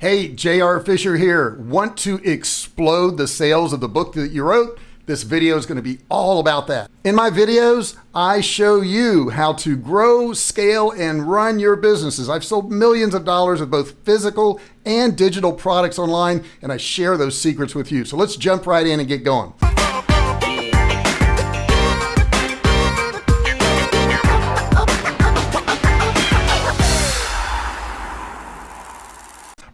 Hey, JR Fisher here. Want to explode the sales of the book that you wrote? This video is going to be all about that. In my videos, I show you how to grow, scale, and run your businesses. I've sold millions of dollars of both physical and digital products online, and I share those secrets with you. So let's jump right in and get going.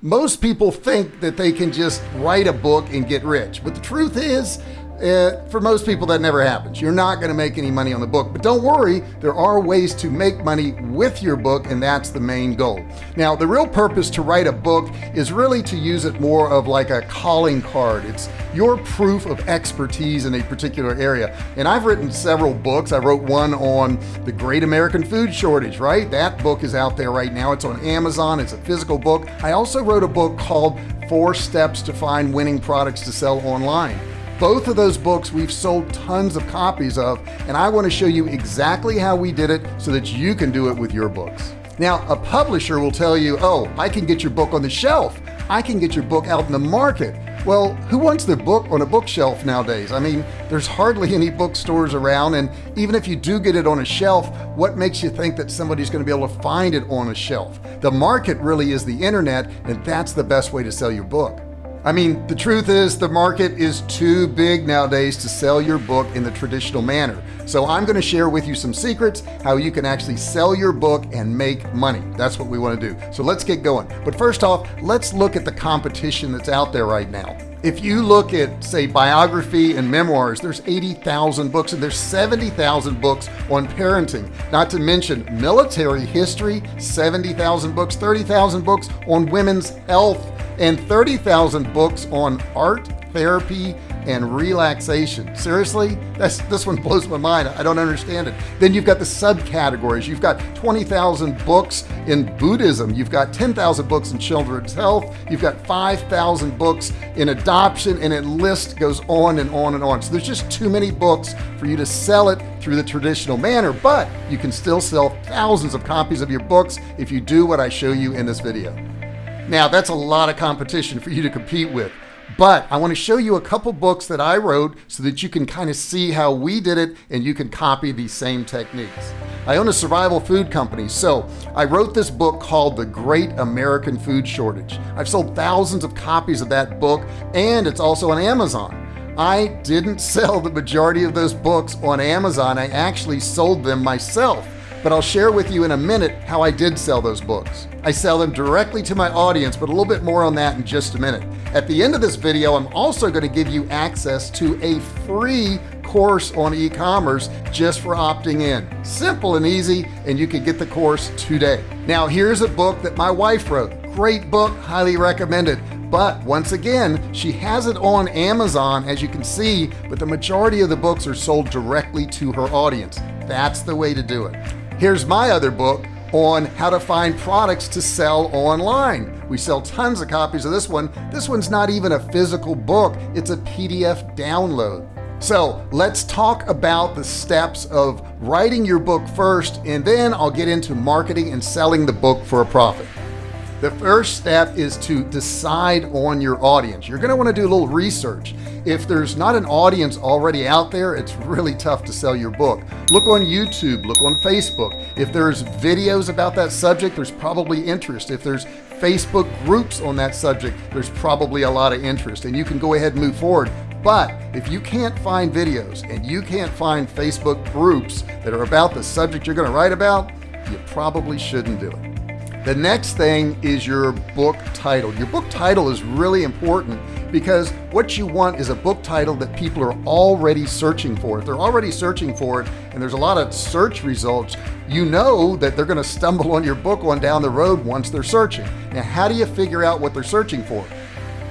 Most people think that they can just write a book and get rich, but the truth is, uh, for most people, that never happens. You're not going to make any money on the book, but don't worry, there are ways to make money with your book, and that's the main goal. Now, the real purpose to write a book is really to use it more of like a calling card. It's your proof of expertise in a particular area. And I've written several books. I wrote one on the great American food shortage, right? That book is out there right now. It's on Amazon. It's a physical book. I also wrote a book called Four Steps to Find Winning Products to Sell Online. Both of those books we've sold tons of copies of, and I want to show you exactly how we did it so that you can do it with your books. Now, a publisher will tell you, oh, I can get your book on the shelf. I can get your book out in the market. Well, who wants their book on a bookshelf nowadays? I mean, there's hardly any bookstores around, and even if you do get it on a shelf, what makes you think that somebody's going to be able to find it on a shelf? The market really is the internet, and that's the best way to sell your book. I mean, the truth is the market is too big nowadays to sell your book in the traditional manner. So I'm going to share with you some secrets how you can actually sell your book and make money. That's what we want to do. So let's get going. But first off, let's look at the competition that's out there right now. If you look at say biography and memoirs, there's 80,000 books and there's 70,000 books on parenting, not to mention military history, 70,000 books, 30,000 books on women's health and 30,000 books on art, therapy, and relaxation. Seriously? That's, this one blows my mind. I don't understand it. Then you've got the subcategories. You've got 20,000 books in Buddhism. You've got 10,000 books in children's health. You've got 5,000 books in adoption, and it list goes on and on and on. So there's just too many books for you to sell it through the traditional manner, but you can still sell thousands of copies of your books if you do what I show you in this video. Now that's a lot of competition for you to compete with. But I want to show you a couple books that I wrote so that you can kind of see how we did it and you can copy these same techniques. I own a survival food company, so I wrote this book called The Great American Food Shortage. I've sold thousands of copies of that book and it's also on Amazon. I didn't sell the majority of those books on Amazon. I actually sold them myself but I'll share with you in a minute how I did sell those books. I sell them directly to my audience, but a little bit more on that in just a minute. At the end of this video, I'm also going to give you access to a free course on e-commerce just for opting in. Simple and easy, and you can get the course today. Now, here's a book that my wife wrote. Great book, highly recommended. But once again, she has it on Amazon, as you can see, but the majority of the books are sold directly to her audience. That's the way to do it. Here's my other book on how to find products to sell online. We sell tons of copies of this one. This one's not even a physical book, it's a PDF download. So let's talk about the steps of writing your book first, and then I'll get into marketing and selling the book for a profit. The first step is to decide on your audience. You're going to want to do a little research. If there's not an audience already out there, it's really tough to sell your book. Look on YouTube, look on Facebook. If there's videos about that subject, there's probably interest. If there's Facebook groups on that subject, there's probably a lot of interest and you can go ahead and move forward. But if you can't find videos and you can't find Facebook groups that are about the subject you're going to write about, you probably shouldn't do it. The next thing is your book title. Your book title is really important because what you want is a book title that people are already searching for. If they're already searching for it and there's a lot of search results, you know that they're going to stumble on your book on down the road once they're searching. Now, how do you figure out what they're searching for?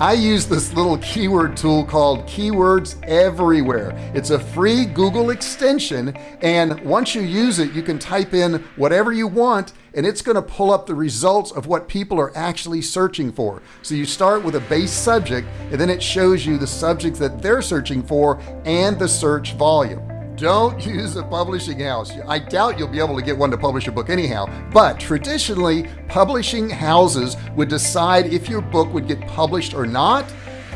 I use this little keyword tool called Keywords Everywhere. It's a free Google extension, and once you use it, you can type in whatever you want, and it's going to pull up the results of what people are actually searching for. So you start with a base subject, and then it shows you the subjects that they're searching for and the search volume. don't use a publishing house I doubt you'll be able to get one to publish your book anyhow but traditionally publishing houses would decide if your book would get published or not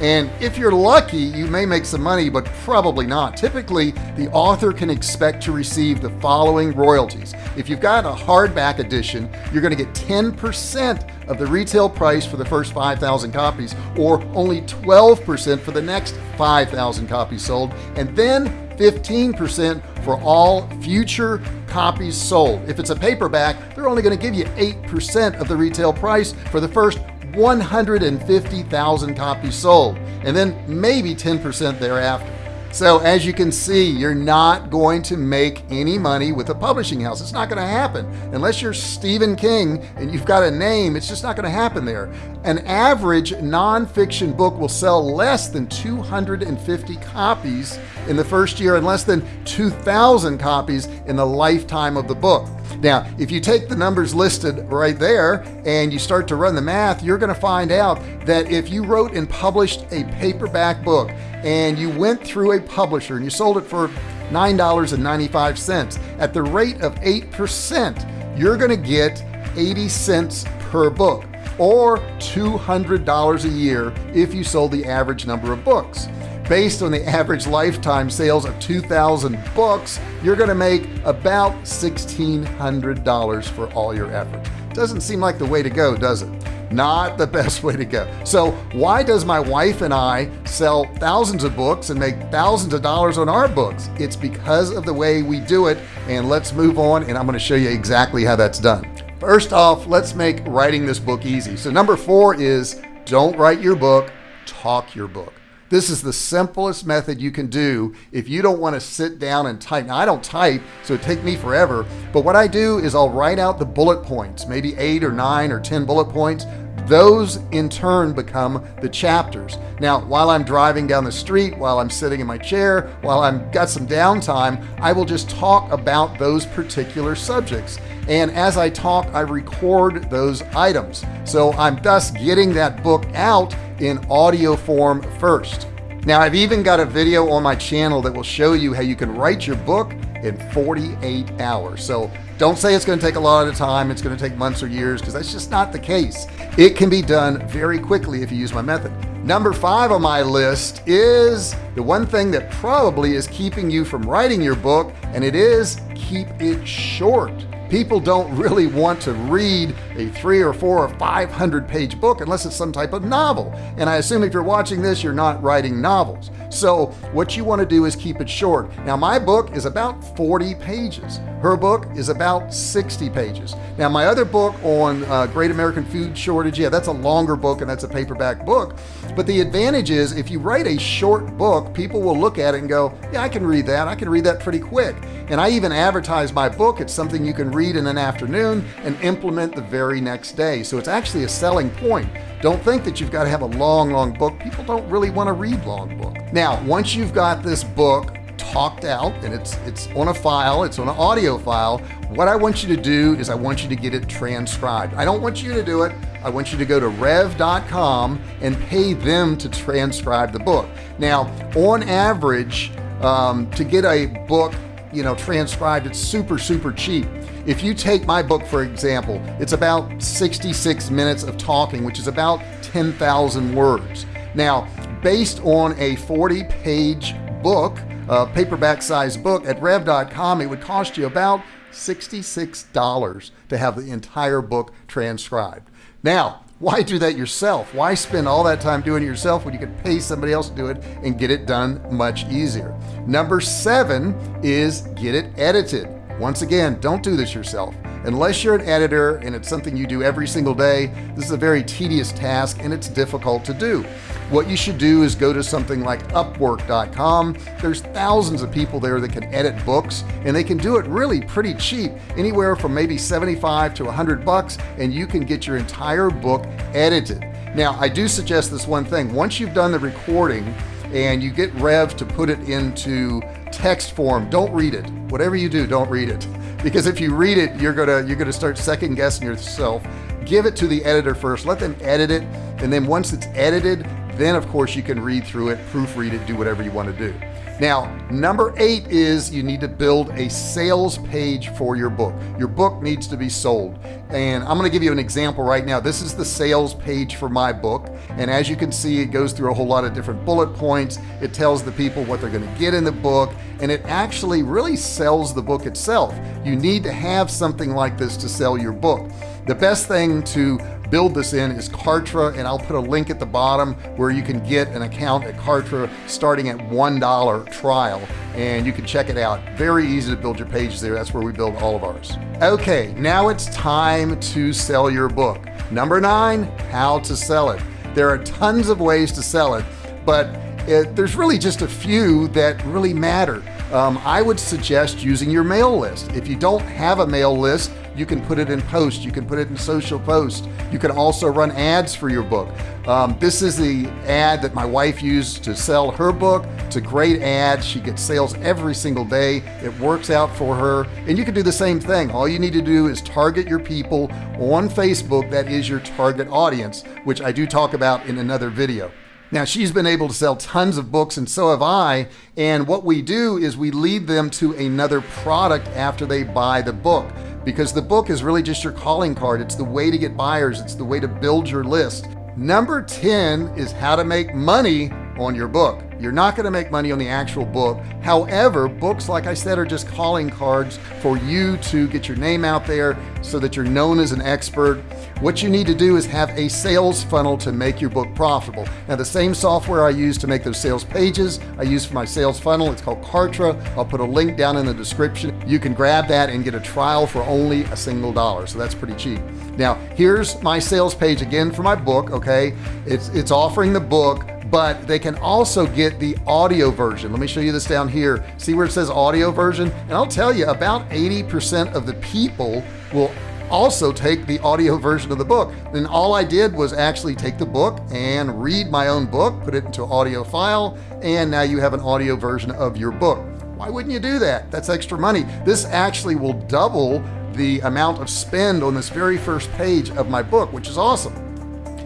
and if you're lucky you may make some money but probably not. Typically the author can expect to receive the following royalties. If you've got a hardback edition you're going to get 10% of the retail price for the first 5,000 copies or only 12% for the next 5,000 copies sold and then 15% for all future copies sold. If it's a paperback they're only going to give you 8% of the retail price for the first 150,000 copies sold and then maybe 10% thereafter. So as you can see you're not going to make any money with a publishing house. It's not going to happen. Unless you're Stephen King and you've got a name it's just not going to happen there. An average nonfiction book will sell less than 250 copies in the first year and less than 2,000 copies in the lifetime of the book now if you take the numbers listed right there and you start to run the math you're going to find out that if you wrote and published a paperback book and you went through a publisher and you sold it for $9.95 at the rate of 8% you're gonna get 80 cents per book or $200 a year if you sold the average number of books based on the average lifetime sales of 2,000 books you're gonna make about $1,600 for all your effort. Doesn't seem like the way to go does it? Not the best way to go. So why does my wife and I sell thousands of books and make thousands of dollars on our books? It's because of the way we do it and let's move on and I'm going to show you exactly how that's done. First off let's make writing this book easy. So number four is don't write your book talk your book this is the simplest method you can do if you don't want to sit down and type. Now I don't type so it take me forever but what I do is I'll write out the bullet points maybe eight or nine or ten bullet points. Those in turn become the chapters. Now while I'm driving down the street while I'm sitting in my chair while I've got some downtime I will just talk about those particular subjects. And as I talk I record those items. So I'm thus getting that book out in audio form first. Now I've even got a video on my channel that will show you how you can write your book in 48 hours. So don't say it's going to take a lot of time it's going to take months or years because that's just not the case. It can be done very quickly if you use my method. Number five on my list is the one thing that probably is keeping you from writing your book and it is keep it short people don't really want to read a three or four or 500 page book unless it's some type of novel. And I assume if you're watching this you're not writing novels so what you want to do is keep it short. Now my book is about 40 pages. Her book is about 60 pages. Now my other book on uh, great American food shortage yeah that's a longer book and that's a paperback book. But the advantage is if you write a short book people will look at it and go yeah I can read that. I can read that pretty quick. And I even advertise my book. It's something you can read in an afternoon and implement the very next day. So it's actually a selling point don't think that you've got to have a long long book. People don't really want to read long book. Now once you've got this book talked out and it's it's on a file it's on an audio file what I want you to do is I want you to get it transcribed. I don't want you to do it. I want you to go to rev.com and pay them to transcribe the book. Now on average um, to get a book you know transcribed it's super super cheap. If you take my book for example it's about 66 minutes of talking which is about 10,000 words. Now based on a 40 page book a paperback size book at rev.com it would cost you about $66 to have the entire book transcribed. Now why do that yourself? Why spend all that time doing it yourself when you could pay somebody else to do it and get it done much easier? Number seven is get it edited. Once again don't do this yourself unless you're an editor and it's something you do every single day this is a very tedious task and it's difficult to do. What you should do is go to something like upwork.com there's thousands of people there that can edit books and they can do it really pretty cheap anywhere from maybe 75 to 100 bucks and you can get your entire book edited. Now I do suggest this one thing. Once you've done the recording and you get Rev to put it into text form don't read it. Whatever you do don't read it because if you read it you're gonna you're gonna start second guessing yourself. Give it to the editor first. Let them edit it. And then once it's edited then of course you can read through it proofread it do whatever you want to do Now, number eight is you need to build a sales page for your book. Your book needs to be sold. And I'm gonna give you an example right now. This is the sales page for my book. And as you can see, it goes through a whole lot of different bullet points. It tells the people what they're gonna get in the book. And it actually really sells the book itself. You need to have something like this to sell your book. The best thing to build this in is Kartra and I'll put a link at the bottom where you can get an account at Kartra starting at $1 trial and you can check it out. Very easy to build your page there. That's where we build all of ours. Okay now it's time to sell your book. Number nine how to sell it. There are tons of ways to sell it but it, there's really just a few that really matter. Um, I would suggest using your mail list. If you don't have a mail list you can put it in post you can put it in social post. You can also run ads for your book. Um, this is the ad that my wife used to sell her book. It's a great ad. She gets sales every single day. It works out for her. And you can do the same thing. All you need to do is target your people on Facebook. That is your target audience which I do talk about in another video now she's been able to sell tons of books and so have I and what we do is we lead them to another product after they buy the book because the book is really just your calling card. It's the way to get buyers. It's the way to build your list. Number 10 is how to make money on your book you're not going to make money on the actual book. However books like I said are just calling cards for you to get your name out there so that you're known as an expert. What you need to do is have a sales funnel to make your book profitable. Now the same software I use to make those sales pages I use for my sales funnel. It's called Kartra. I'll put a link down in the description. You can grab that and get a trial for only a single dollar so that's pretty cheap. Now here's my sales page again for my book okay? It's it's offering the book but they can also get the audio version. Let me show you this down here. See where it says audio version? And I'll tell you about 80% of the people will also take the audio version of the book. Then all I did was actually take the book and read my own book put it into audio file and now you have an audio version of your book. Why wouldn't you do that? That's extra money. This actually will double the amount of spend on this very first page of my book which is awesome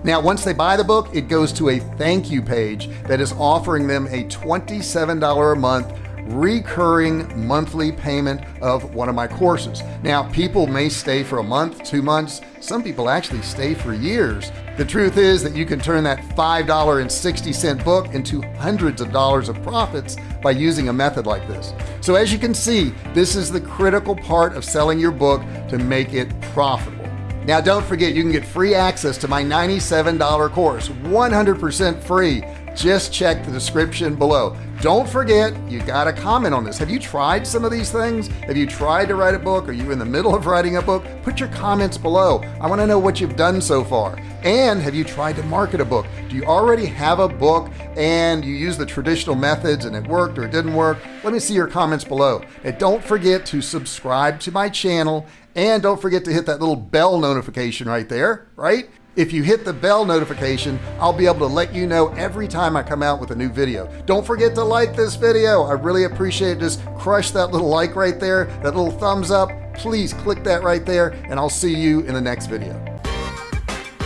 now once they buy the book it goes to a thank you page that is offering them a $27 a month recurring monthly payment of one of my courses. Now people may stay for a month two months. Some people actually stay for years. The truth is that you can turn that $5.60 book into hundreds of dollars of profits by using a method like this. So as you can see this is the critical part of selling your book to make it profitable now don't forget you can get free access to my $97 course 100% free. Just check the description below. Don't forget you got to comment on this. Have you tried some of these things? Have you tried to write a book? Are you in the middle of writing a book? Put your comments below. I want to know what you've done so far. And have you tried to market a book? Do you already have a book and you use the traditional methods and it worked or it didn't work? Let me see your comments below. And don't forget to subscribe to my channel and don't forget to hit that little bell notification right there right? If you hit the bell notification I'll be able to let you know every time I come out with a new video. Don't forget to like this video. I really appreciate it. Just crush that little like right there that little thumbs up. Please click that right there and I'll see you in the next video.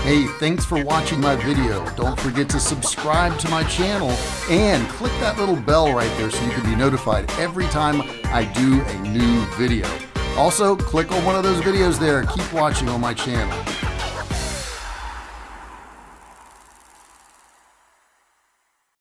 Hey, thanks for watching my video. Don't forget to subscribe to my channel and click that little bell right there so you can be notified every time I do a new video. Also, click on one of those videos there. Keep watching on my channel.